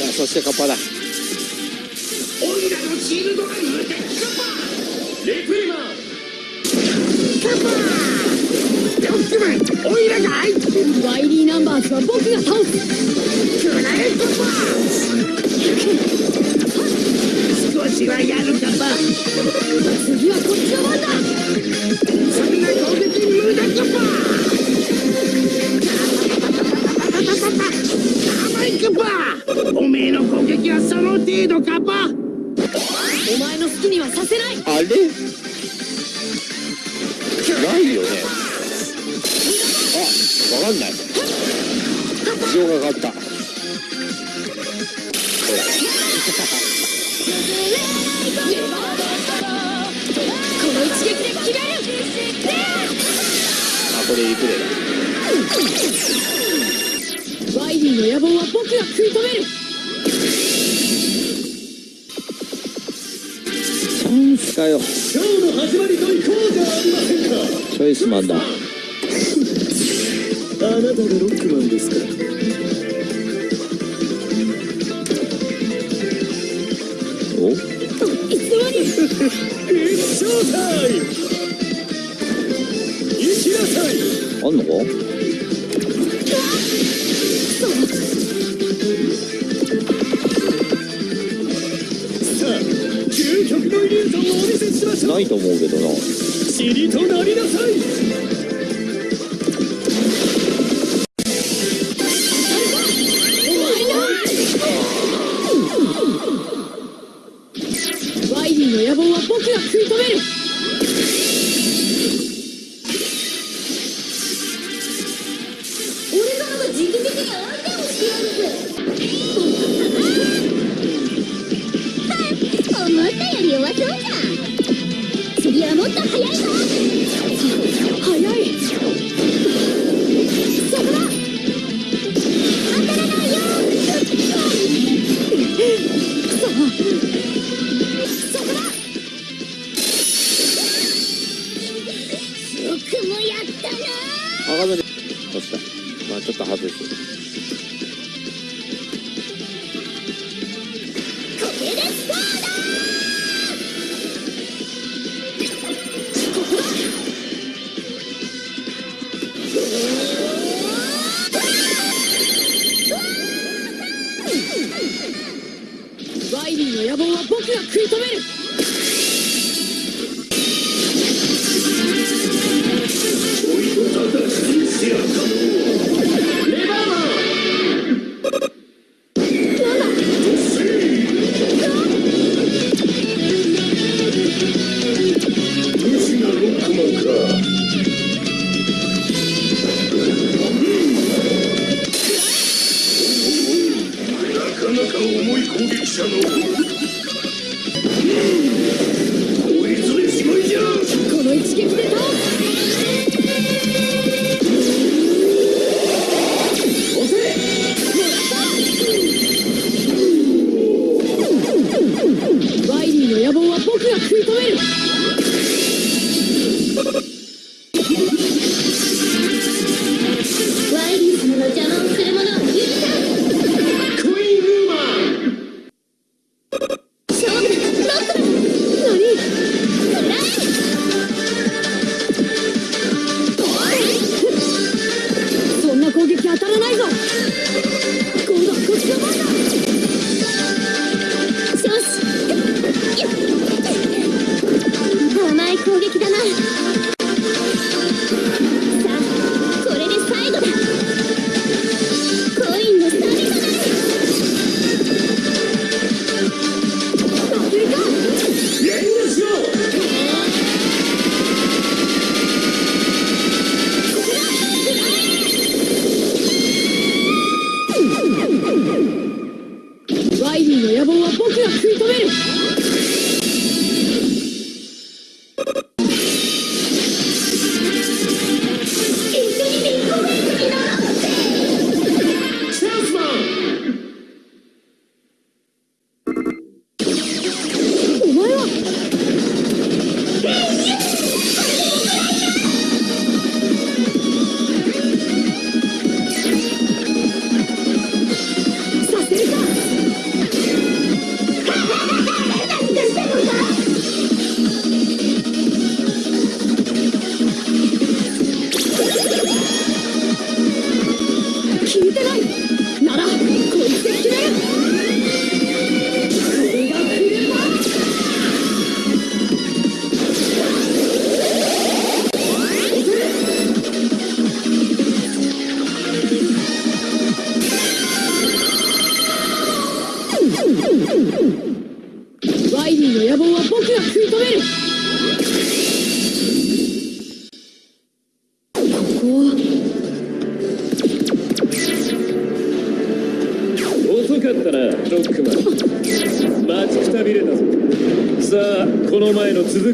やそしてカッパだオイラのシールドが無敵カパレプリマンカパドッグマンオイラが相手ワイリーナンバーズは僕が倒すクライトパ少しはやるカパ次はこっちの番だそんな攻撃無駄カパ甘いカパおめえの攻撃はその程度カパ。お前の好きにはさせない。あれ？ないよね。あわかんない。事情がかかった。この一撃で決める。あこれリプレイだワイリーの野望は僕が食い止める。チャンスかよ。今日の始まりと行こうじゃありませんか？チョイスマンだ。あなたがロックマンですか？お？いつの間に一生タイム行きなさいあんのか？極のイリュージョンをお見せしましょうないと思うけどな。塵となりなさい。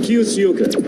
気をしようか。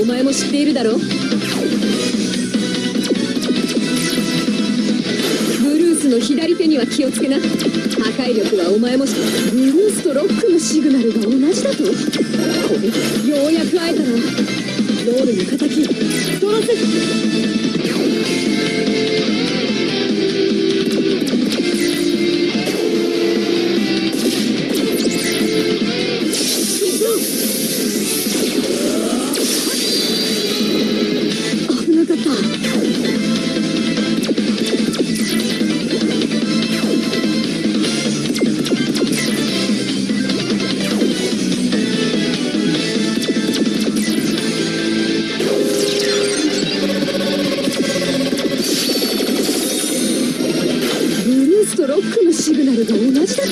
お前も知っているだろ？ブルースの左手には気をつけな。破壊力はお前も知ってブルースとロックのシグナルが同じだと？これようやく会えたな。ロールの敵。取らせックのシグナルと同じだと？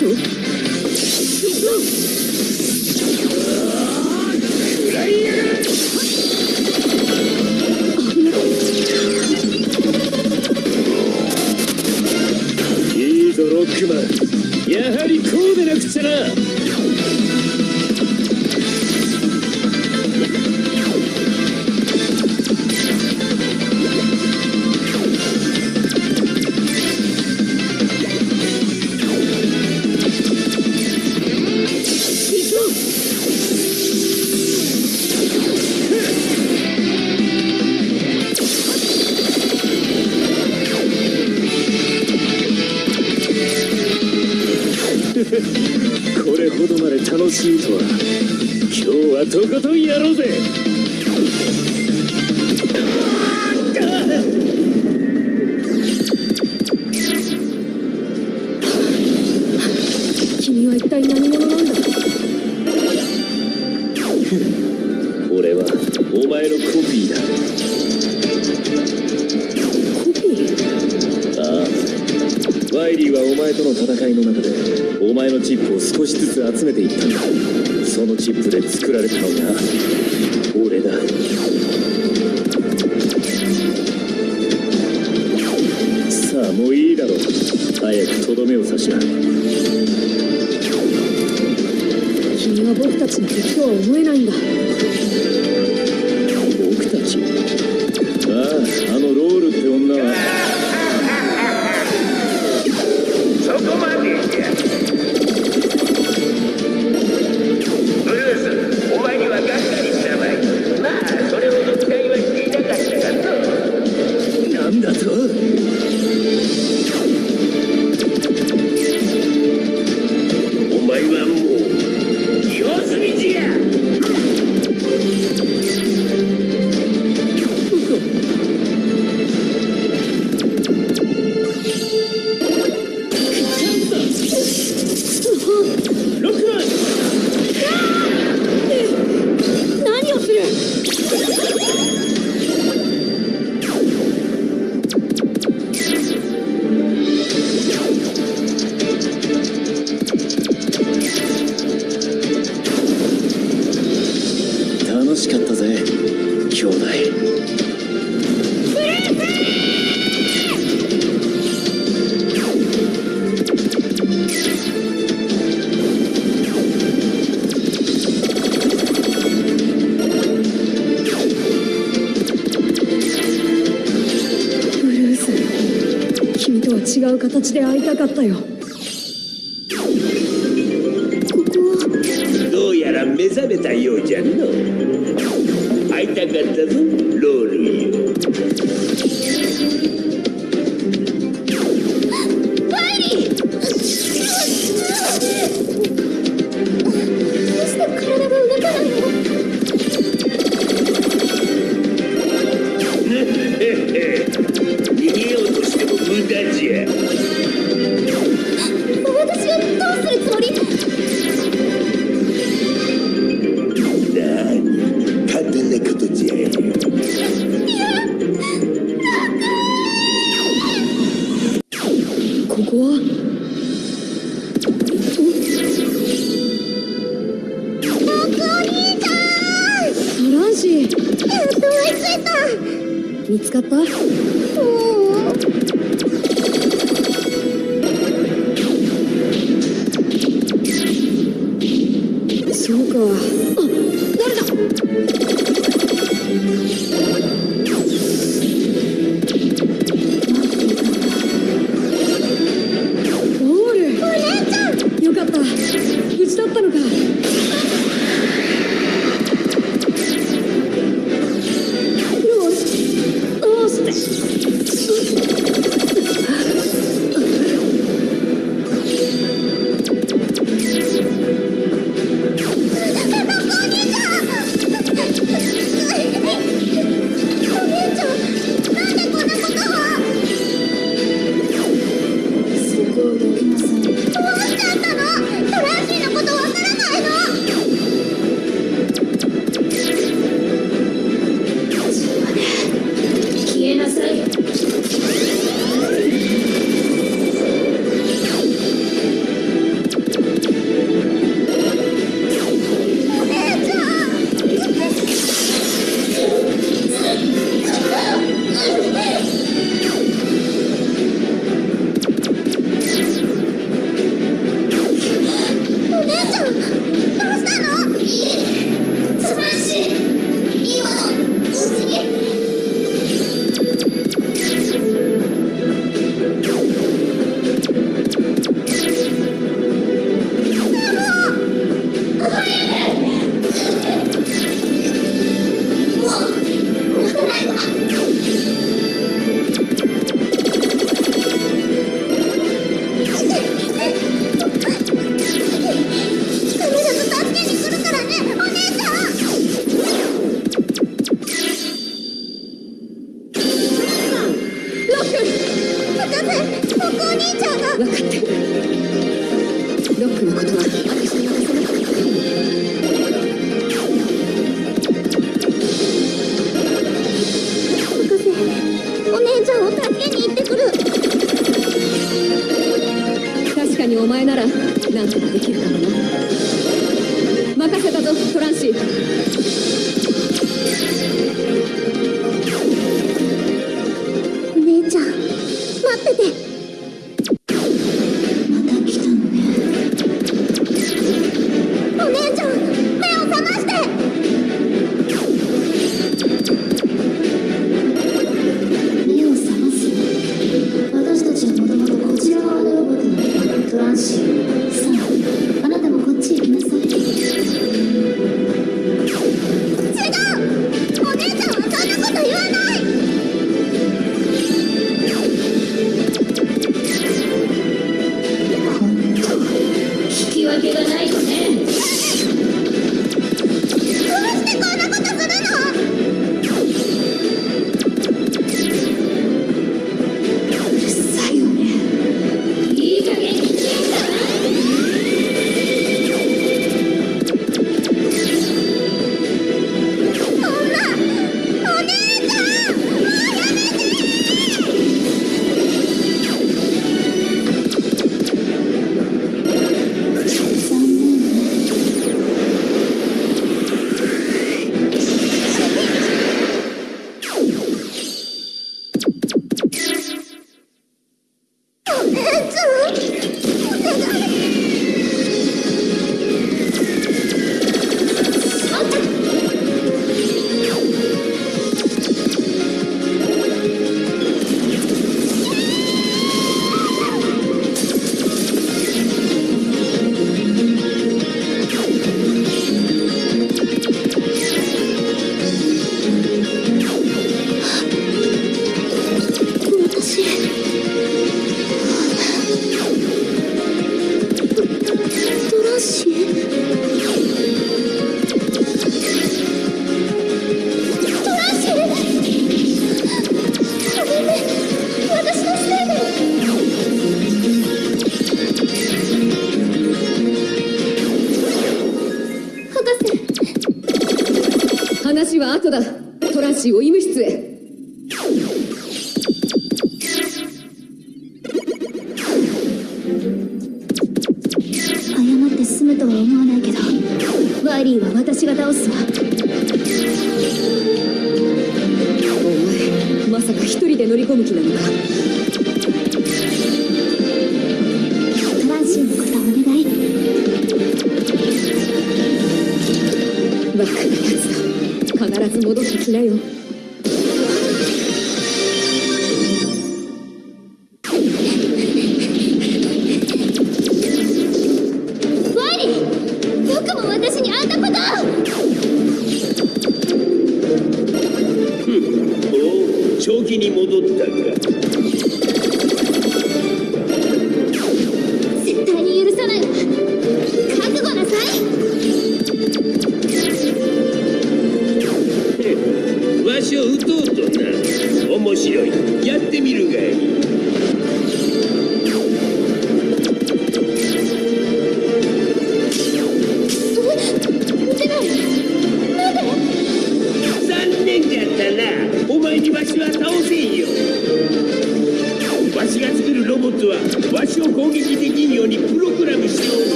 ライリーはお前との戦いの中でお前のチップを少しずつ集めていった。んだそのチップで作られたのが俺だ。さあもういいだろう。早くとどめを刺しな。君は僕たちの敵とは思えないんだ。僕たち？形で会いたかったよ。見つかった？お前まさか一人で乗り込む気なのか？トランシーのことお願い。バックに立つと必ず戻ってきなよ。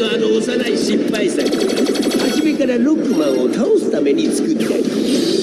とあの幼い失敗作。初めからロックマンを倒すために作った。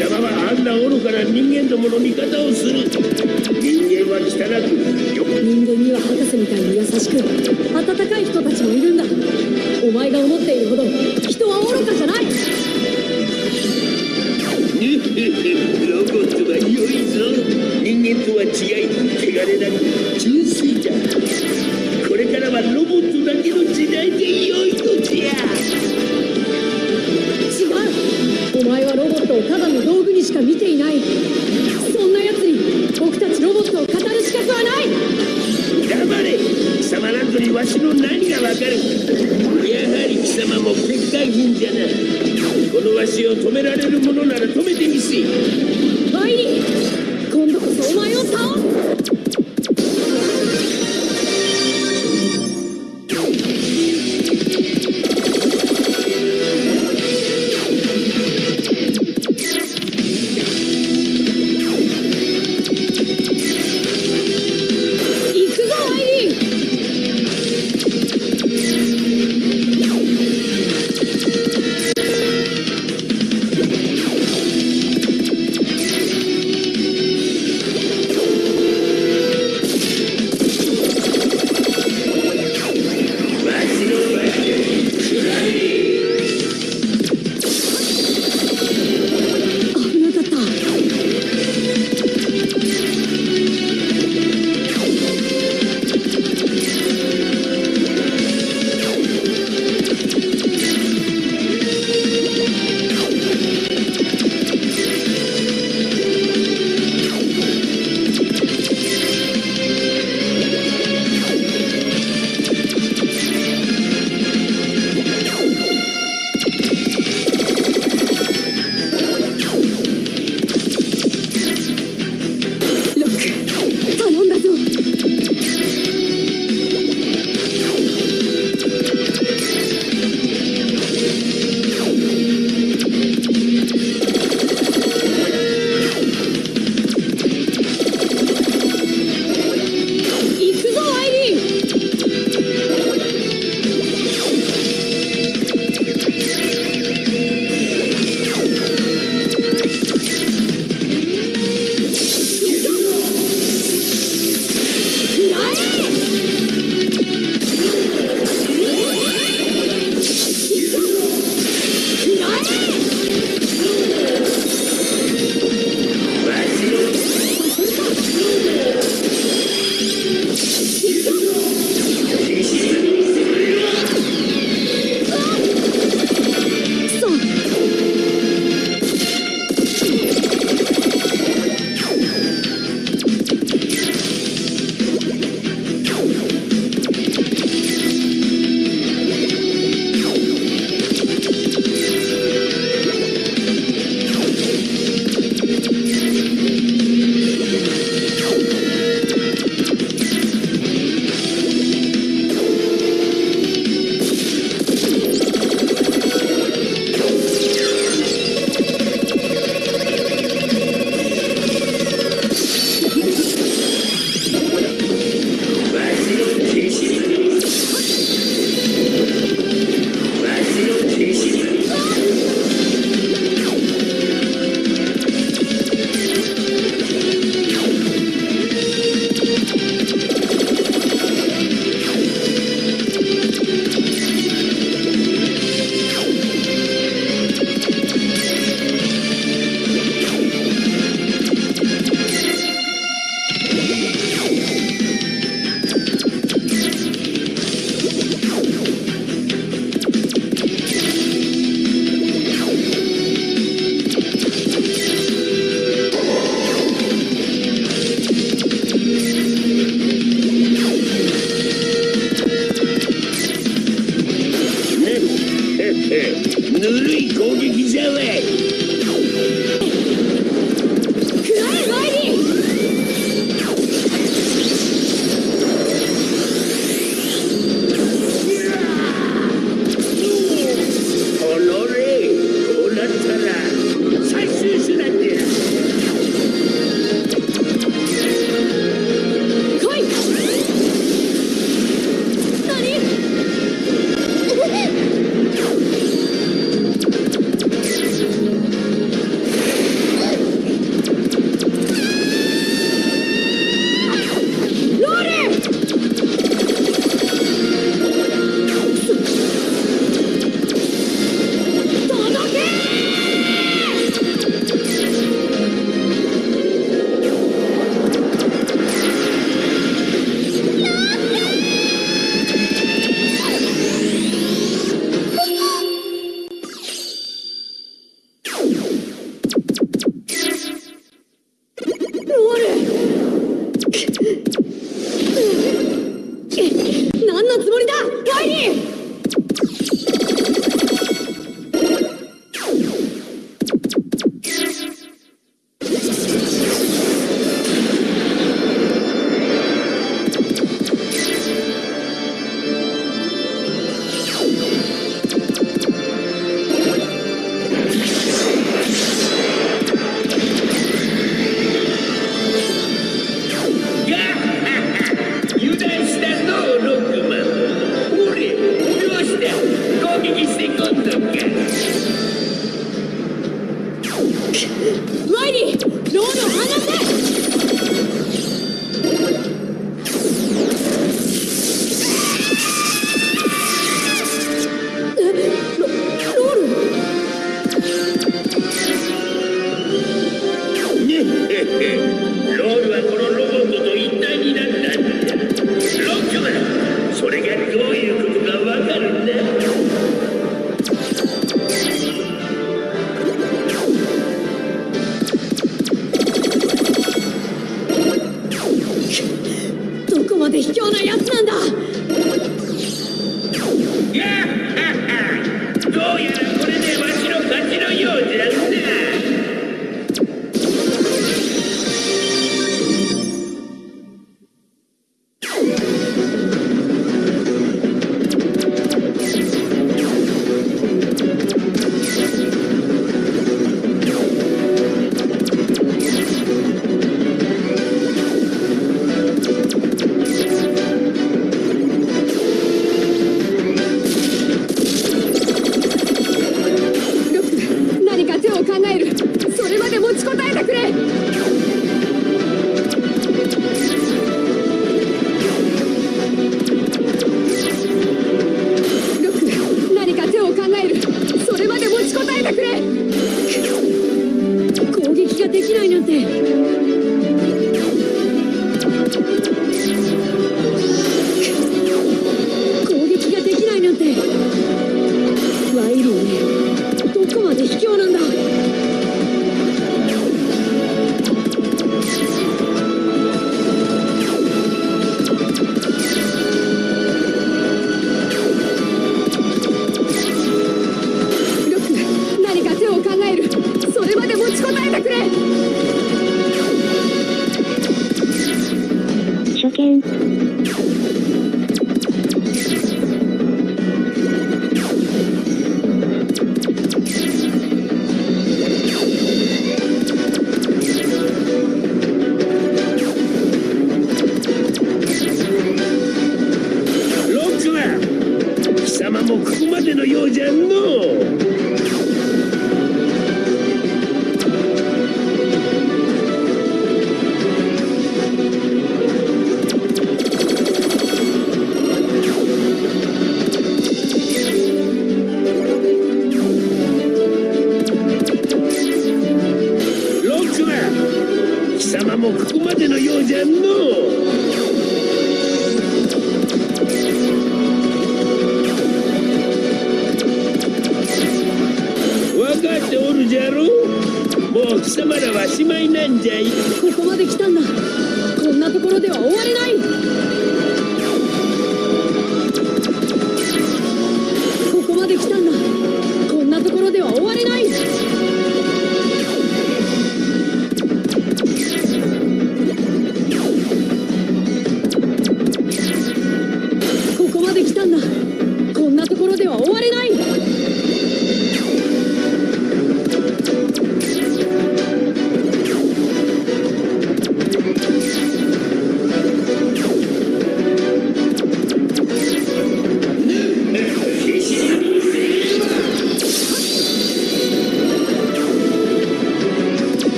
邪魔はあんな愚かな人間どもの味方をする人間は汚く人間には博士みたいに優しく温かい人たちもいるんだ。お前が思っているほど人は愚かじゃない。ロボットは良いぞ。人間とは違い汚れなく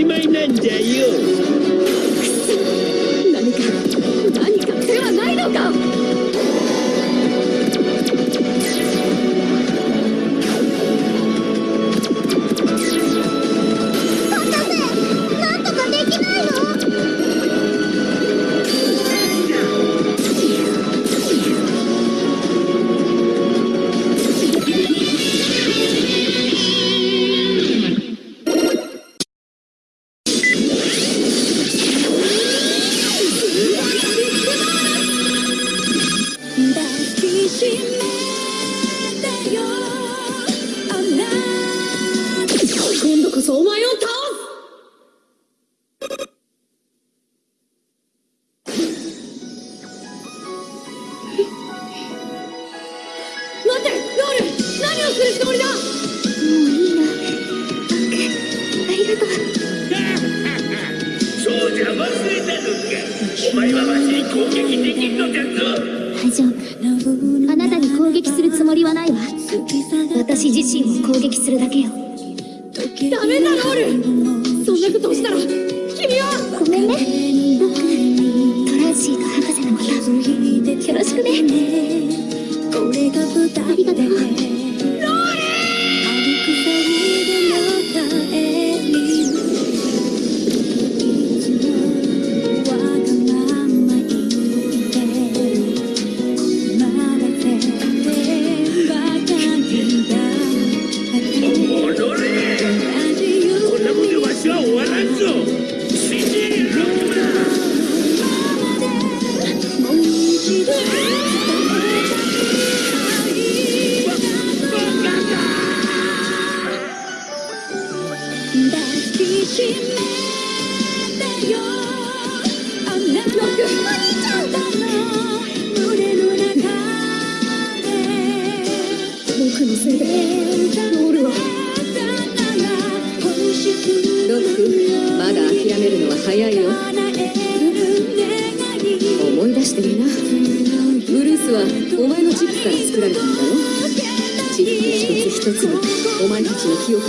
Simaimanda, you. 攻撃するだけよ。ダメだロール。そんなことをしたら君は。ごめんね僕トランシーと博士のこと。よろしくね。ありがとう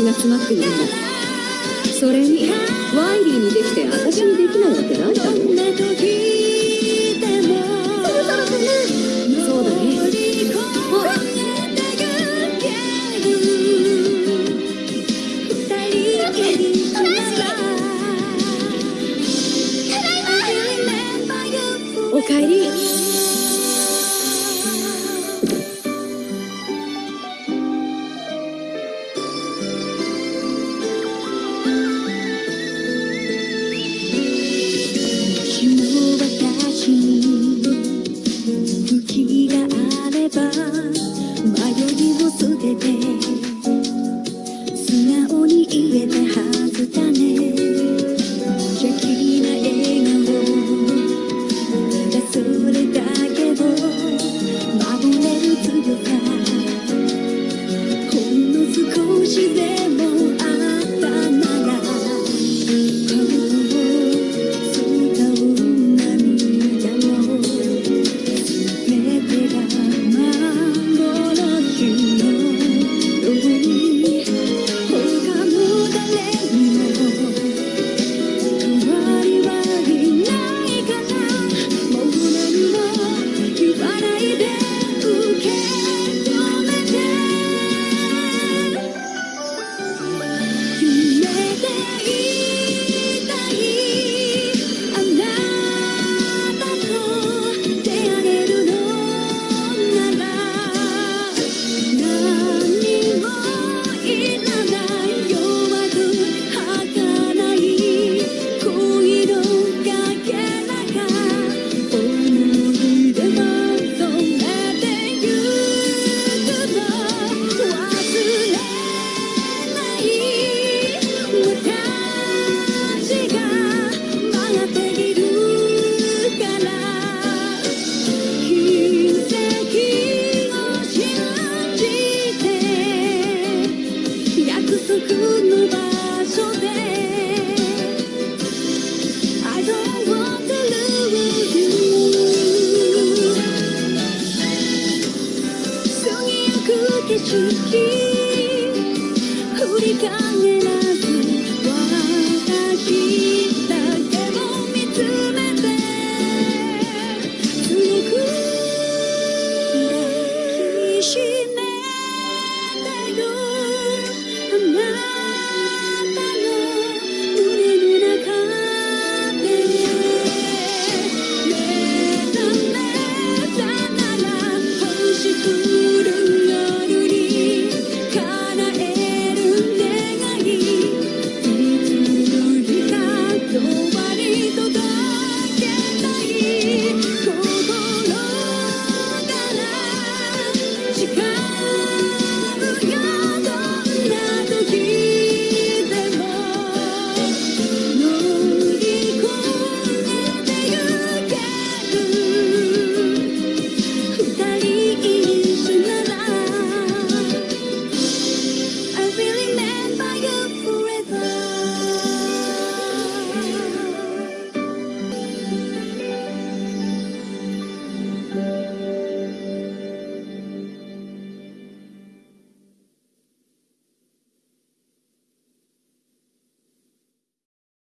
が詰まっているんだそれにワイリーにできて私にできないわけないだろそうだね。おかえり。